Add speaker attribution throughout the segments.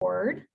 Speaker 1: record.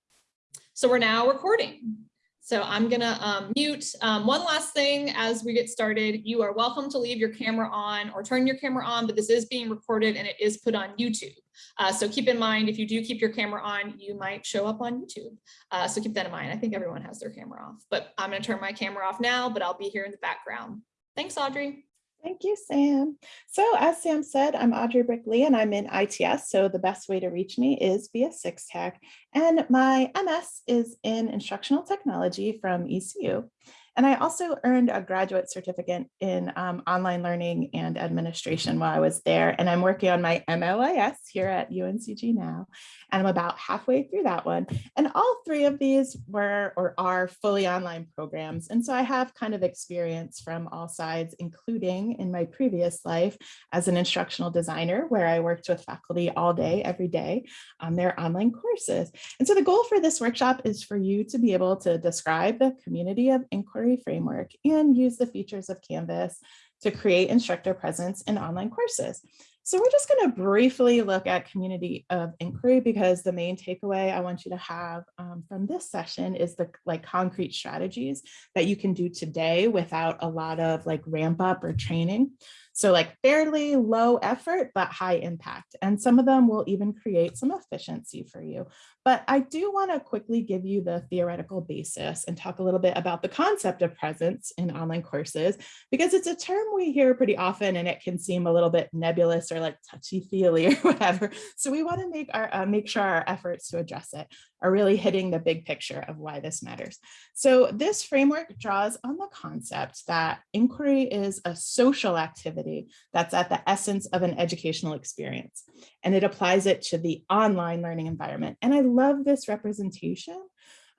Speaker 1: So we're now recording. So I'm gonna um, mute. Um, one last thing as we get started, you are welcome to leave your camera on or turn your camera on, but this is being recorded and it is put on YouTube. Uh, so keep in mind, if you do keep your camera on, you might show up on YouTube. Uh, so keep that in mind. I think everyone has their camera off, but I'm gonna turn my camera off now, but I'll be here in the background. Thanks, Audrey.
Speaker 2: Thank you, Sam. So as Sam said, I'm Audrey Brickley and I'm in ITS. So the best way to reach me is via 6-TECH. And my MS is in instructional technology from ECU. And I also earned a graduate certificate in um, online learning and administration while I was there. And I'm working on my MLIS here at UNCG now. And I'm about halfway through that one. And all three of these were or are fully online programs. And so I have kind of experience from all sides, including in my previous life as an instructional designer, where I worked with faculty all day, every day on their online courses. And so the goal for this workshop is for you to be able to describe the community of inquiry inquiry framework and use the features of Canvas to create instructor presence in online courses. So we're just going to briefly look at community of inquiry because the main takeaway I want you to have um, from this session is the like concrete strategies that you can do today without a lot of like ramp up or training. So like fairly low effort, but high impact. And some of them will even create some efficiency for you. But I do want to quickly give you the theoretical basis and talk a little bit about the concept of presence in online courses, because it's a term we hear pretty often and it can seem a little bit nebulous or like touchy feely or whatever. So we want to make our uh, make sure our efforts to address it are really hitting the big picture of why this matters. So this framework draws on the concept that inquiry is a social activity that's at the essence of an educational experience, and it applies it to the online learning environment. And I love this representation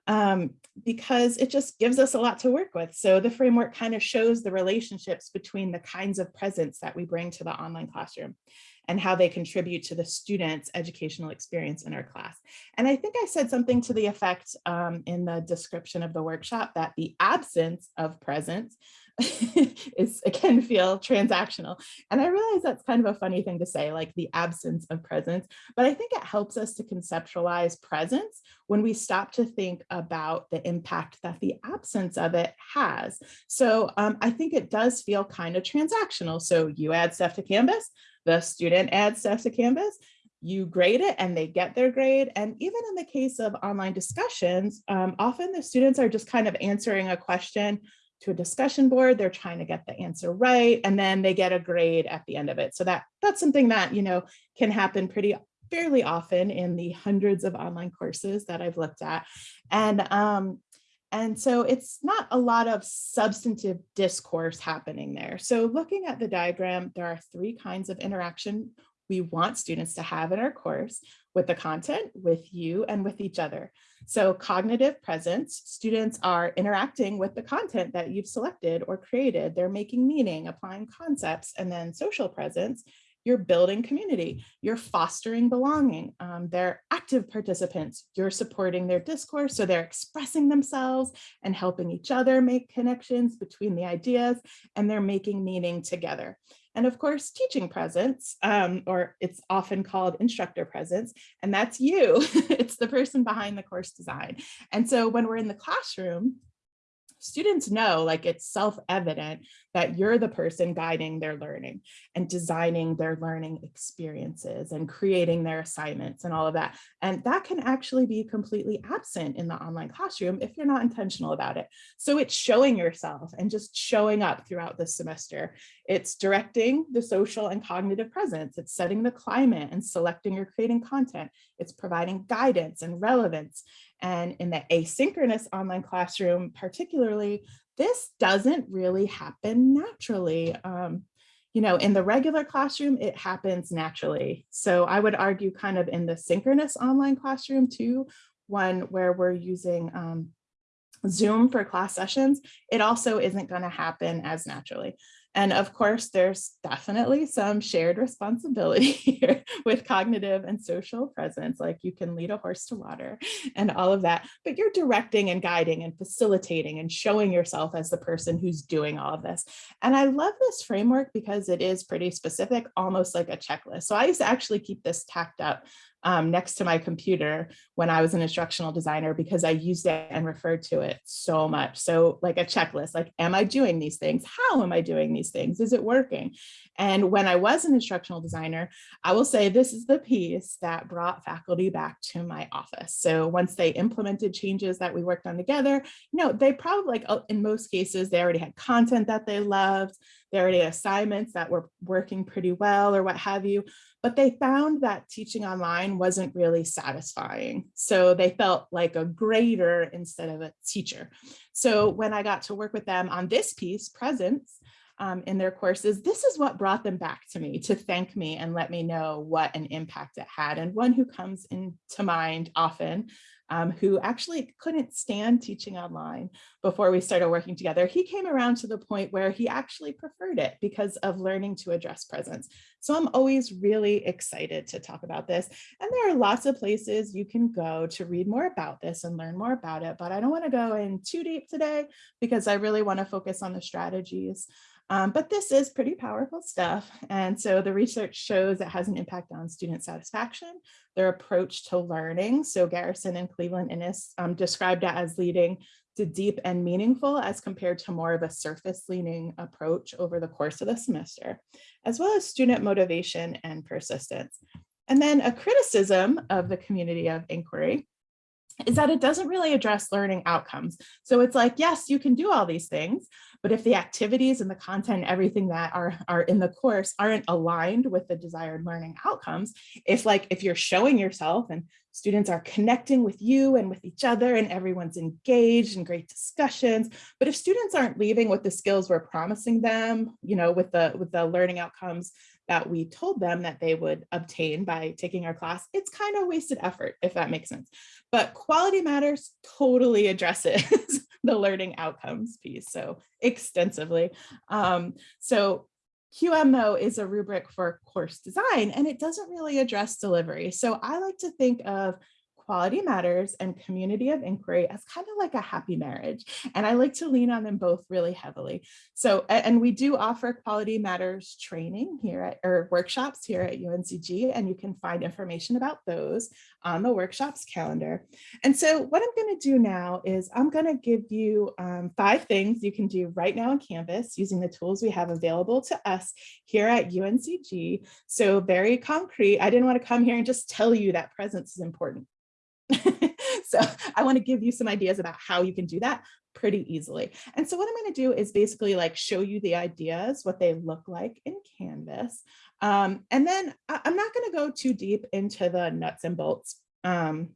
Speaker 2: um, because it just gives us a lot to work with. So the framework kind of shows the relationships between the kinds of presence that we bring to the online classroom and how they contribute to the student's educational experience in our class. And I think I said something to the effect um, in the description of the workshop that the absence of presence is it can feel transactional. And I realize that's kind of a funny thing to say, like the absence of presence, but I think it helps us to conceptualize presence when we stop to think about the impact that the absence of it has. So um, I think it does feel kind of transactional. So you add stuff to Canvas, the student adds stuff to Canvas, you grade it and they get their grade. And even in the case of online discussions, um, often the students are just kind of answering a question to a discussion board, they're trying to get the answer right, and then they get a grade at the end of it. So that that's something that, you know, can happen pretty fairly often in the hundreds of online courses that I've looked at. And um, and so it's not a lot of substantive discourse happening there. So looking at the diagram, there are three kinds of interaction we want students to have in our course with the content, with you, and with each other. So cognitive presence, students are interacting with the content that you've selected or created. They're making meaning, applying concepts, and then social presence, you're building community, you're fostering belonging. Um, they're active participants, you're supporting their discourse, so they're expressing themselves and helping each other make connections between the ideas, and they're making meaning together. And of course, teaching presence, um, or it's often called instructor presence, and that's you. it's the person behind the course design. And so when we're in the classroom, students know like it's self-evident that you're the person guiding their learning and designing their learning experiences and creating their assignments and all of that. And that can actually be completely absent in the online classroom if you're not intentional about it. So it's showing yourself and just showing up throughout the semester. It's directing the social and cognitive presence. It's setting the climate and selecting or creating content. It's providing guidance and relevance. And in the asynchronous online classroom, particularly, this doesn't really happen naturally. Um, you know, in the regular classroom, it happens naturally. So I would argue kind of in the synchronous online classroom too, one where we're using um, Zoom for class sessions, it also isn't going to happen as naturally. And of course, there's definitely some shared responsibility here with cognitive and social presence, like you can lead a horse to water and all of that, but you're directing and guiding and facilitating and showing yourself as the person who's doing all of this. And I love this framework because it is pretty specific, almost like a checklist. So I used to actually keep this tacked up um, next to my computer when I was an instructional designer because I used it and referred to it so much. So like a checklist, like, am I doing these things? How am I doing these things? Is it working? And when I was an instructional designer, I will say this is the piece that brought faculty back to my office. So once they implemented changes that we worked on together, you know, they probably like uh, in most cases, they already had content that they loved. They already assignments that were working pretty well or what have you but they found that teaching online wasn't really satisfying. So they felt like a grader instead of a teacher. So when I got to work with them on this piece, presence, um, in their courses, this is what brought them back to me to thank me and let me know what an impact it had. And one who comes into mind often um, who actually couldn't stand teaching online before we started working together. He came around to the point where he actually preferred it because of learning to address presence. So I'm always really excited to talk about this. And there are lots of places you can go to read more about this and learn more about it, but I don't wanna go in too deep today because I really wanna focus on the strategies. Um, but this is pretty powerful stuff. And so the research shows it has an impact on student satisfaction, their approach to learning. So Garrison and Cleveland Innes um, described it as leading to deep and meaningful as compared to more of a surface leaning approach over the course of the semester, as well as student motivation and persistence. And then a criticism of the community of inquiry is that it doesn't really address learning outcomes. So it's like, yes, you can do all these things, but if the activities and the content, everything that are, are in the course aren't aligned with the desired learning outcomes, if like, if you're showing yourself and students are connecting with you and with each other and everyone's engaged in great discussions, but if students aren't leaving with the skills we're promising them, you know, with the, with the learning outcomes that we told them that they would obtain by taking our class, it's kind of wasted effort, if that makes sense. But quality matters totally addresses the learning outcomes piece so extensively. Um, so QM though is a rubric for course design and it doesn't really address delivery. So I like to think of quality matters and community of inquiry as kind of like a happy marriage. And I like to lean on them both really heavily. So, and we do offer quality matters training here at, or workshops here at UNCG, and you can find information about those on the workshops calendar. And so what I'm gonna do now is I'm gonna give you um, five things you can do right now on Canvas using the tools we have available to us here at UNCG. So very concrete, I didn't wanna come here and just tell you that presence is important. so I want to give you some ideas about how you can do that pretty easily. And so what I'm going to do is basically like show you the ideas, what they look like in Canvas. Um, and then I'm not going to go too deep into the nuts and bolts um,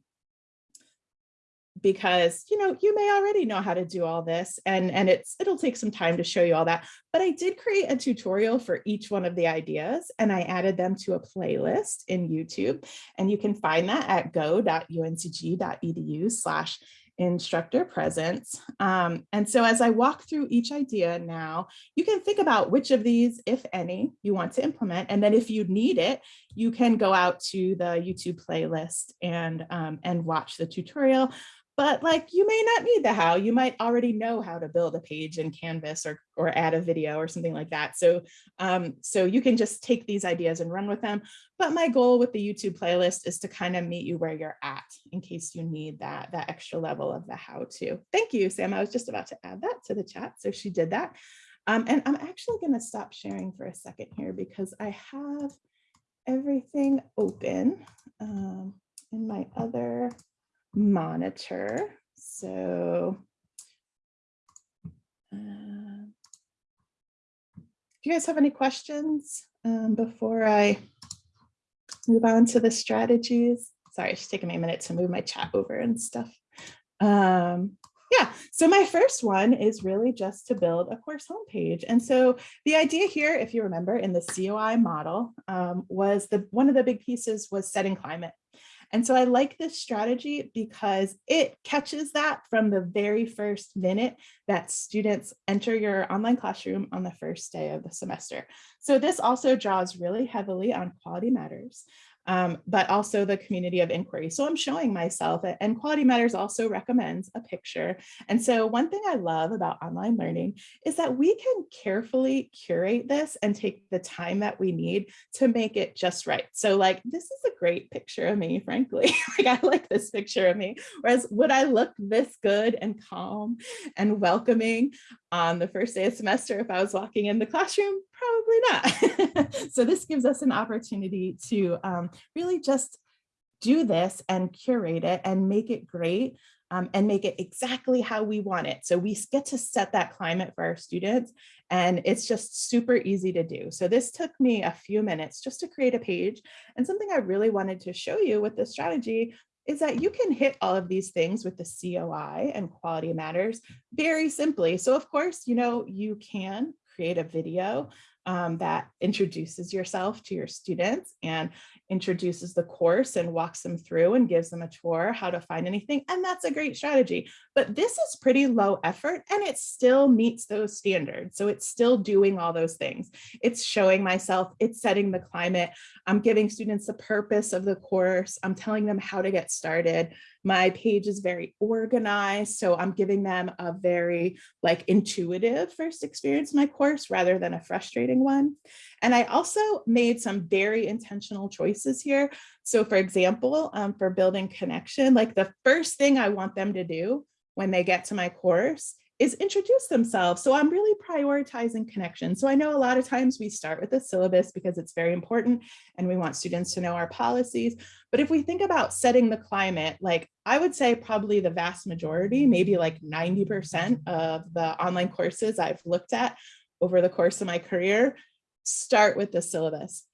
Speaker 2: because you know you may already know how to do all this and and it's it'll take some time to show you all that but I did create a tutorial for each one of the ideas and I added them to a playlist in YouTube and you can find that at go.uncg.edu slash instructor presence. Um, and so as I walk through each idea now, you can think about which of these, if any, you want to implement. And then if you need it, you can go out to the YouTube playlist and, um, and watch the tutorial but like you may not need the how you might already know how to build a page in canvas or or add a video or something like that. So um so you can just take these ideas and run with them. But my goal with the youtube playlist is to kind of meet you where you're at in case you need that that extra level of the how to. Thank you sam. I was just about to add that to the chat so she did that. Um and i'm actually going to stop sharing for a second here because i have everything open um in my other monitor. So uh, do you guys have any questions um, before I move on to the strategies? Sorry, it's taking me a minute to move my chat over and stuff. Um, yeah, so my first one is really just to build a course homepage. And so the idea here, if you remember in the COI model, um, was the one of the big pieces was setting climate. And so I like this strategy because it catches that from the very first minute that students enter your online classroom on the first day of the semester. So this also draws really heavily on quality matters. Um, but also the community of inquiry. So I'm showing myself and Quality Matters also recommends a picture. And so one thing I love about online learning is that we can carefully curate this and take the time that we need to make it just right. So like, this is a great picture of me, frankly. like I like this picture of me. Whereas would I look this good and calm and welcoming on the first day of semester if I was walking in the classroom? Probably not. so this gives us an opportunity to um, really just do this and curate it and make it great um, and make it exactly how we want it. So we get to set that climate for our students and it's just super easy to do. So this took me a few minutes just to create a page and something I really wanted to show you with this strategy is that you can hit all of these things with the COI and quality matters very simply. So of course, you know, you can create a video um, that introduces yourself to your students and introduces the course and walks them through and gives them a tour how to find anything. And that's a great strategy. But this is pretty low effort and it still meets those standards. So it's still doing all those things. It's showing myself, it's setting the climate. I'm giving students the purpose of the course. I'm telling them how to get started. My page is very organized. So I'm giving them a very like intuitive first experience my course rather than a frustrating one. And I also made some very intentional choices here. So for example, um, for building connection, like the first thing I want them to do when they get to my course is introduce themselves. So I'm really prioritizing connection. So I know a lot of times we start with the syllabus because it's very important and we want students to know our policies. But if we think about setting the climate, like I would say probably the vast majority, maybe like 90% of the online courses I've looked at over the course of my career start with the syllabus.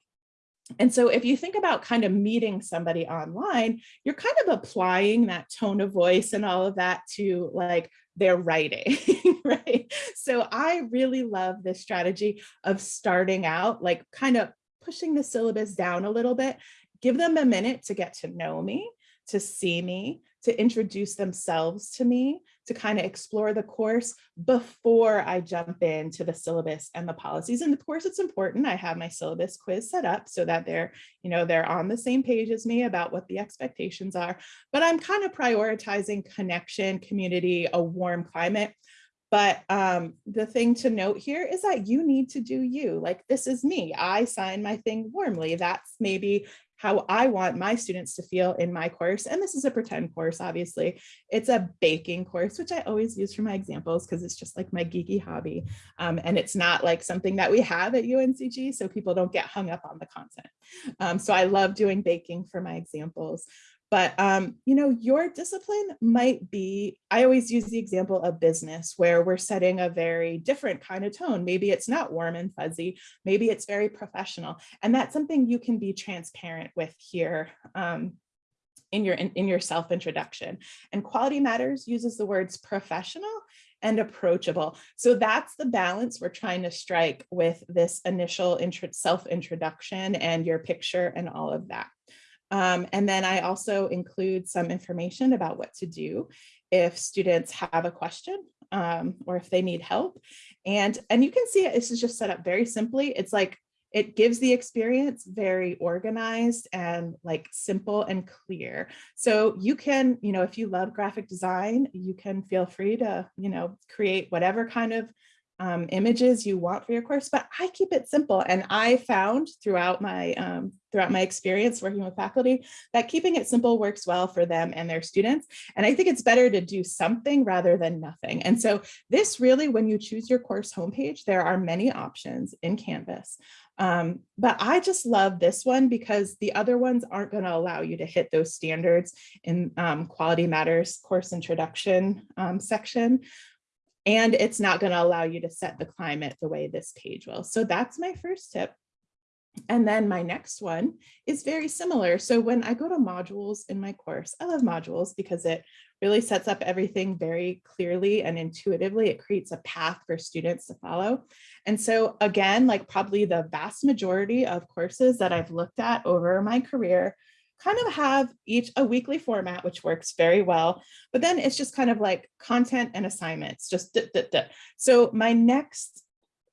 Speaker 2: And so if you think about kind of meeting somebody online, you're kind of applying that tone of voice and all of that to like their writing, right? So I really love this strategy of starting out, like kind of pushing the syllabus down a little bit, give them a minute to get to know me, to see me, to introduce themselves to me, to kind of explore the course before I jump into the syllabus and the policies. And of course, it's important. I have my syllabus quiz set up so that they're, you know, they're on the same page as me about what the expectations are. But I'm kind of prioritizing connection, community, a warm climate. But um, the thing to note here is that you need to do you. Like, this is me. I sign my thing warmly. That's maybe how I want my students to feel in my course. And this is a pretend course, obviously. It's a baking course, which I always use for my examples because it's just like my geeky hobby. Um, and it's not like something that we have at UNCG, so people don't get hung up on the content. Um, so I love doing baking for my examples. But, um, you know, your discipline might be, I always use the example of business where we're setting a very different kind of tone. Maybe it's not warm and fuzzy, maybe it's very professional. And that's something you can be transparent with here um, in your in, in your self-introduction. And Quality Matters uses the words professional and approachable. So that's the balance we're trying to strike with this initial self-introduction and your picture and all of that. Um, and then I also include some information about what to do if students have a question um, or if they need help. And, and you can see it, this is just set up very simply. It's like it gives the experience very organized and like simple and clear. So you can, you know, if you love graphic design, you can feel free to, you know, create whatever kind of um, images you want for your course, but I keep it simple. And I found throughout my um, throughout my experience working with faculty that keeping it simple works well for them and their students. And I think it's better to do something rather than nothing. And so this really, when you choose your course homepage, there are many options in Canvas. Um, but I just love this one because the other ones aren't going to allow you to hit those standards in um, Quality Matters course introduction um, section and it's not going to allow you to set the climate the way this page will. So that's my first tip. And then my next one is very similar. So when I go to modules in my course, I love modules because it really sets up everything very clearly and intuitively. It creates a path for students to follow. And so again, like probably the vast majority of courses that I've looked at over my career kind of have each a weekly format, which works very well. But then it's just kind of like content and assignments, just duh, duh, duh. So my next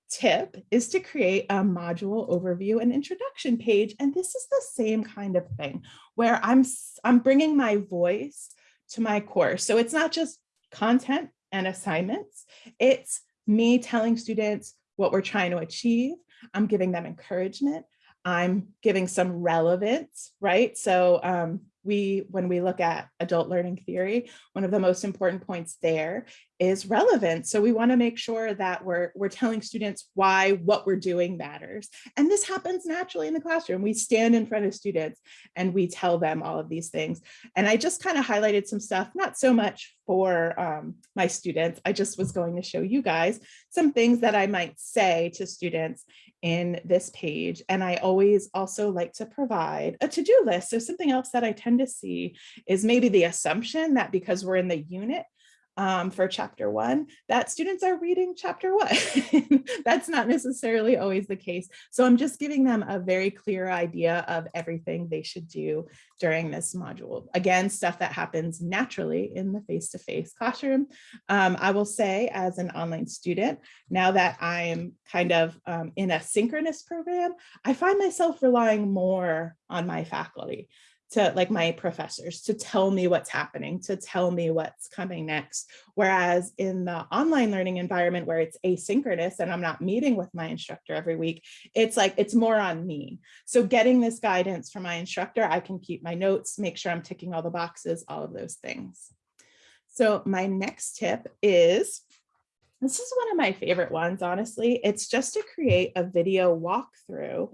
Speaker 2: tip is to create a module overview and introduction page. And this is the same kind of thing where I'm, I'm bringing my voice to my course. So it's not just content and assignments. It's me telling students what we're trying to achieve. I'm giving them encouragement. I'm giving some relevance, right? So um, we, when we look at adult learning theory, one of the most important points there is relevant. So we wanna make sure that we're, we're telling students why what we're doing matters. And this happens naturally in the classroom. We stand in front of students and we tell them all of these things. And I just kind of highlighted some stuff, not so much for um, my students. I just was going to show you guys some things that I might say to students in this page. And I always also like to provide a to-do list. So something else that I tend to see is maybe the assumption that because we're in the unit um, for chapter one, that students are reading chapter one. That's not necessarily always the case. So I'm just giving them a very clear idea of everything they should do during this module. Again, stuff that happens naturally in the face-to-face classroom. Um, I will say as an online student, now that I'm kind of um, in a synchronous program, I find myself relying more on my faculty to like my professors to tell me what's happening, to tell me what's coming next. Whereas in the online learning environment where it's asynchronous and I'm not meeting with my instructor every week, it's like it's more on me. So getting this guidance from my instructor, I can keep my notes, make sure I'm ticking all the boxes, all of those things. So my next tip is this is one of my favorite ones, honestly. It's just to create a video walkthrough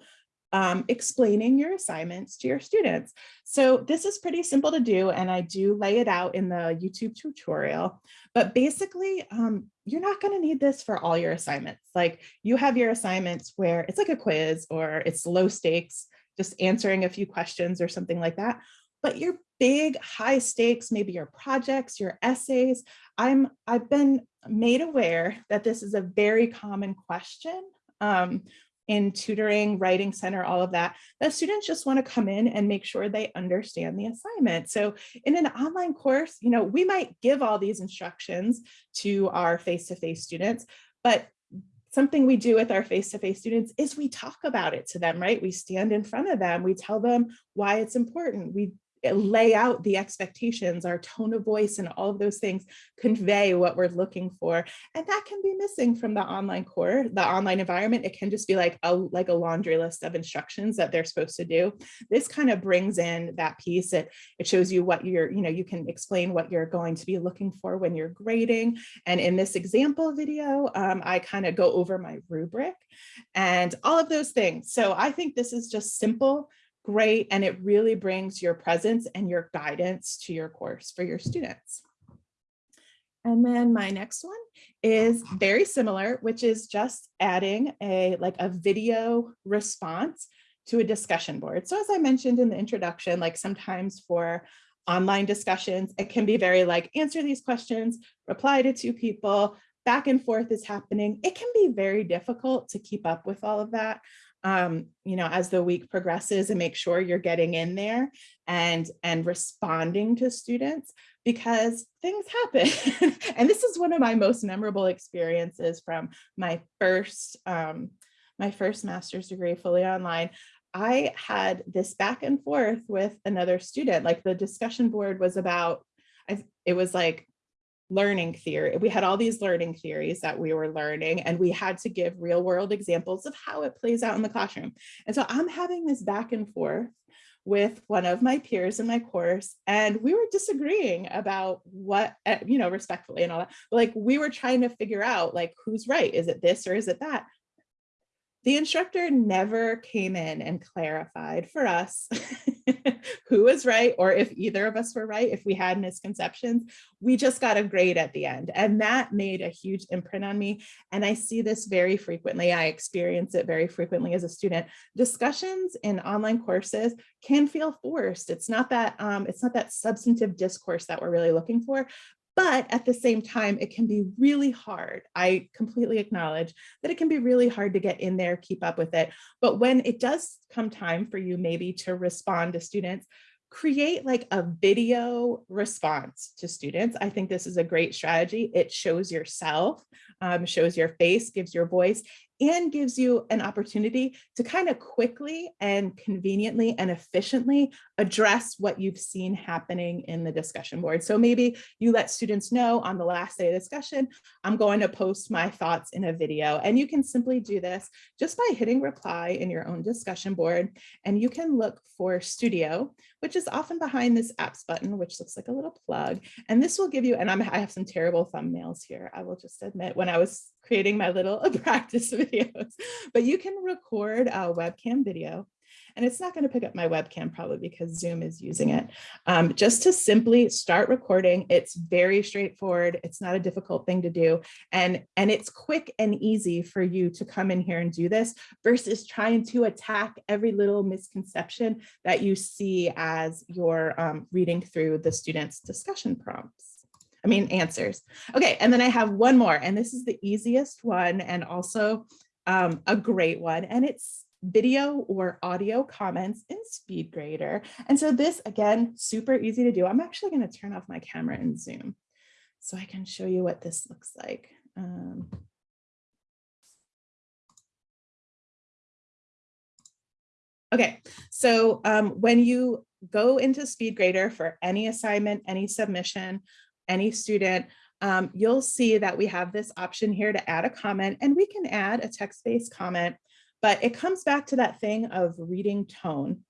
Speaker 2: um, explaining your assignments to your students. So this is pretty simple to do, and I do lay it out in the YouTube tutorial. But basically, um, you're not going to need this for all your assignments. Like you have your assignments where it's like a quiz or it's low stakes, just answering a few questions or something like that. But your big high stakes, maybe your projects, your essays, I'm I've been made aware that this is a very common question um, in tutoring, writing center, all of that, the students just want to come in and make sure they understand the assignment. So in an online course, you know, we might give all these instructions to our face-to-face -face students, but something we do with our face-to-face -face students is we talk about it to them, right? We stand in front of them, we tell them why it's important. We lay out the expectations, our tone of voice and all of those things convey what we're looking for. And that can be missing from the online core, the online environment. It can just be like a, like a laundry list of instructions that they're supposed to do. This kind of brings in that piece. It, it shows you what you're, you know, you can explain what you're going to be looking for when you're grading. And in this example video, um, I kind of go over my rubric and all of those things. So I think this is just simple great and it really brings your presence and your guidance to your course for your students. And then my next one is very similar, which is just adding a like a video response to a discussion board. So as I mentioned in the introduction, like sometimes for online discussions, it can be very like answer these questions, reply to two people, back and forth is happening. It can be very difficult to keep up with all of that um, you know, as the week progresses and make sure you're getting in there and, and responding to students because things happen. and this is one of my most memorable experiences from my first, um, my first master's degree fully online. I had this back and forth with another student, like the discussion board was about, it was like learning theory. We had all these learning theories that we were learning and we had to give real world examples of how it plays out in the classroom. And so I'm having this back and forth with one of my peers in my course and we were disagreeing about what eh, you know respectfully and all that like we were trying to figure out like who's right is it this or is it that the instructor never came in and clarified for us who was right or if either of us were right, if we had misconceptions. We just got a grade at the end and that made a huge imprint on me. And I see this very frequently. I experience it very frequently as a student. Discussions in online courses can feel forced. It's not that um, it's not that substantive discourse that we're really looking for, but at the same time, it can be really hard. I completely acknowledge that it can be really hard to get in there, keep up with it. But when it does come time for you maybe to respond to students, create like a video response to students. I think this is a great strategy. It shows yourself, um, shows your face, gives your voice, and gives you an opportunity to kind of quickly and conveniently and efficiently address what you've seen happening in the discussion board. So maybe you let students know on the last day of discussion, I'm going to post my thoughts in a video. And you can simply do this just by hitting reply in your own discussion board. And you can look for Studio, which is often behind this apps button, which looks like a little plug. And this will give you, and I'm, I have some terrible thumbnails here, I will just admit, when I was creating my little practice videos, but you can record a webcam video and it's not going to pick up my webcam probably because Zoom is using it. Um, just to simply start recording, it's very straightforward. It's not a difficult thing to do. And, and it's quick and easy for you to come in here and do this versus trying to attack every little misconception that you see as you're um, reading through the students' discussion prompts. I mean, answers. Okay, and then I have one more, and this is the easiest one and also um, a great one, and it's video or audio comments in SpeedGrader. And so this, again, super easy to do. I'm actually going to turn off my camera in Zoom so I can show you what this looks like. Um, okay, so um, when you go into SpeedGrader for any assignment, any submission, any student, um, you'll see that we have this option here to add a comment and we can add a text-based comment but it comes back to that thing of reading tone.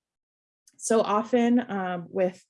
Speaker 2: So often um, with,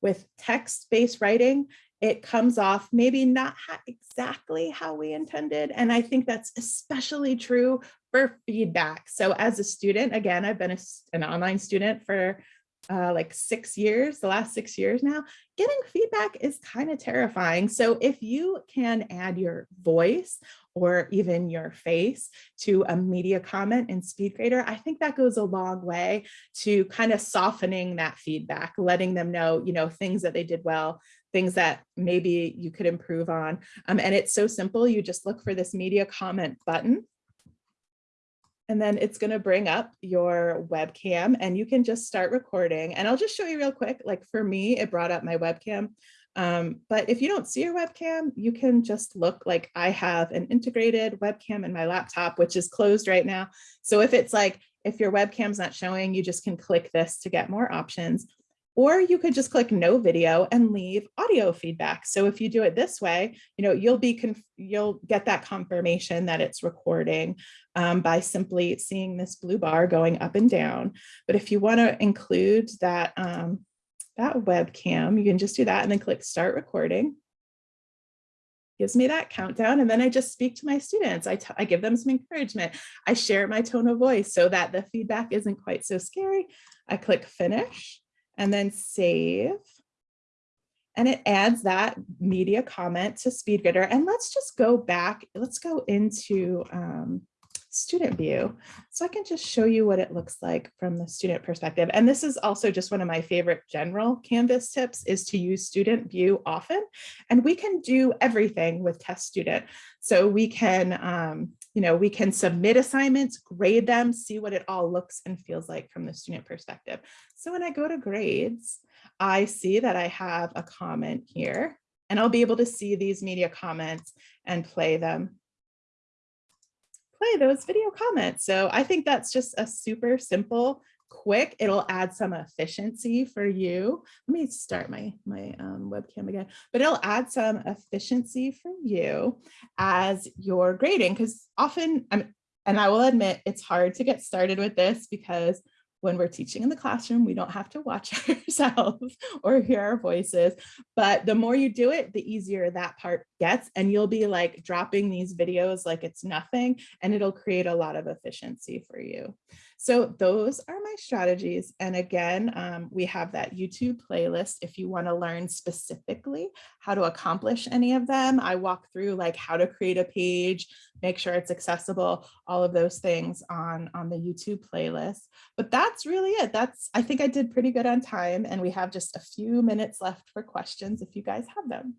Speaker 2: with text-based writing, it comes off maybe not exactly how we intended. And I think that's especially true for feedback. So as a student, again, I've been a, an online student for uh, like six years, the last six years now, getting feedback is kind of terrifying. So if you can add your voice or even your face to a media comment in SpeedGrader, I think that goes a long way to kind of softening that feedback, letting them know, you know, things that they did well, things that maybe you could improve on. Um, and it's so simple. You just look for this media comment button and then it's going to bring up your webcam and you can just start recording. And I'll just show you real quick. Like for me, it brought up my webcam. Um, but if you don't see your webcam, you can just look like I have an integrated webcam in my laptop, which is closed right now. So if it's like, if your webcam's not showing, you just can click this to get more options. Or you could just click no video and leave audio feedback. So if you do it this way, you know, you'll be you'll get that confirmation that it's recording um, by simply seeing this blue bar going up and down. But if you want to include that um, that webcam, you can just do that and then click start recording. Gives me that countdown and then I just speak to my students. I, I give them some encouragement. I share my tone of voice so that the feedback isn't quite so scary. I click finish and then save. And it adds that media comment to SpeedGrader. And let's just go back. Let's go into um, student view. So I can just show you what it looks like from the student perspective. And this is also just one of my favorite general Canvas tips is to use student view often. And we can do everything with test student. So we can, um, you know, we can submit assignments, grade them, see what it all looks and feels like from the student perspective. So when I go to grades, I see that I have a comment here and I'll be able to see these media comments and play them play those video comments. So I think that's just a super simple, quick, it'll add some efficiency for you. Let me start my, my um, webcam again, but it'll add some efficiency for you as you're grading because often, I'm, and I will admit it's hard to get started with this because when we're teaching in the classroom, we don't have to watch ourselves or hear our voices. But the more you do it, the easier that part gets. And you'll be like dropping these videos like it's nothing, and it'll create a lot of efficiency for you. So those are my strategies. And again, um, we have that YouTube playlist if you want to learn specifically how to accomplish any of them. I walk through like how to create a page, make sure it's accessible, all of those things on, on the YouTube playlist. But that's really it. That's, I think I did pretty good on time and we have just a few minutes left for questions if you guys have them.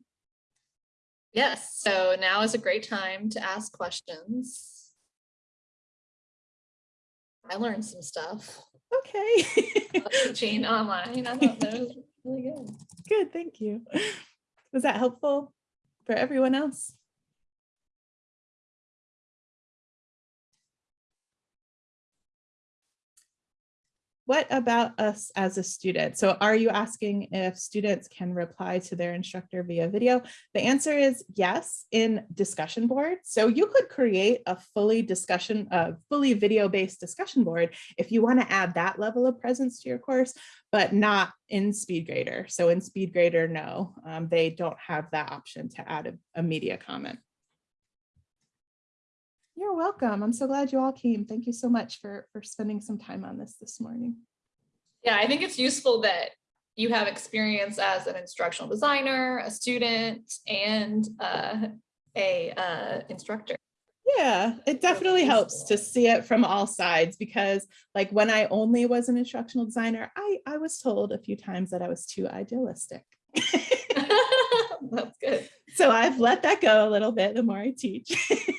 Speaker 1: Yes, so now is a great time to ask questions. I learned some stuff.
Speaker 2: Okay.
Speaker 1: Teaching online. I thought that was really good.
Speaker 2: Good, thank you. Was that helpful for everyone else? What about us as a student? So are you asking if students can reply to their instructor via video? The answer is yes, in discussion boards. So you could create a fully discussion, a fully video-based discussion board if you want to add that level of presence to your course, but not in SpeedGrader. So in SpeedGrader, no, um, they don't have that option to add a, a media comment. You're welcome. I'm so glad you all came. Thank you so much for, for spending some time on this this morning.
Speaker 1: Yeah, I think it's useful that you have experience as an instructional designer, a student, and uh, a uh, instructor.
Speaker 2: Yeah, it definitely helps to see it from all sides because like when I only was an instructional designer, I, I was told a few times that I was too idealistic.
Speaker 1: That's good.
Speaker 2: so I've let that go a little bit the more I teach.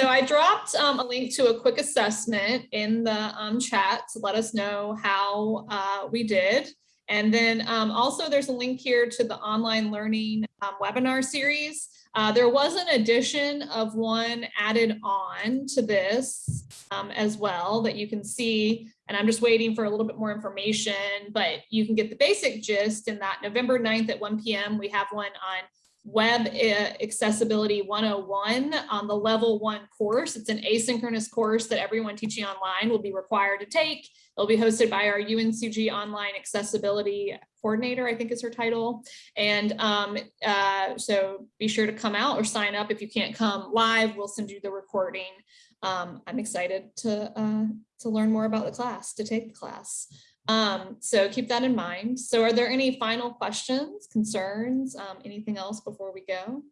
Speaker 1: So I dropped um, a link to a quick assessment in the um, chat to let us know how uh, we did. And then um, also there's a link here to the online learning um, webinar series. Uh, there was an addition of one added on to this um, as well that you can see. And I'm just waiting for a little bit more information, but you can get the basic gist in that November 9th at 1 p.m. We have one on Web uh, Accessibility 101 on the level one course. It's an asynchronous course that everyone teaching online will be required to take. It'll be hosted by our UNCG Online Accessibility Coordinator, I think is her title. And um, uh, so be sure to come out or sign up. If you can't come live, we'll send you the recording. Um, I'm excited to, uh, to learn more about the class, to take the class. Um, so keep that in mind. So are there any final questions, concerns, um, anything else before we go?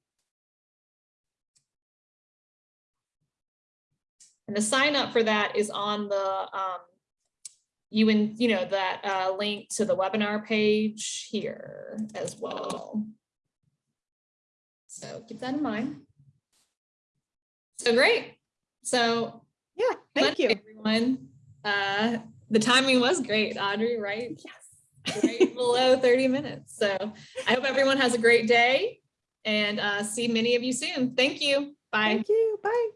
Speaker 1: And the sign up for that is on the, um, you and you know, that uh, link to the webinar page here as well. So keep that in mind. So great. So
Speaker 2: yeah, thank you.
Speaker 1: Everyone. Uh, the timing was great, Audrey, right?
Speaker 2: Yes.
Speaker 1: right below 30 minutes. So I hope everyone has a great day and uh, see many of you soon. Thank you. Bye.
Speaker 2: Thank you. Bye.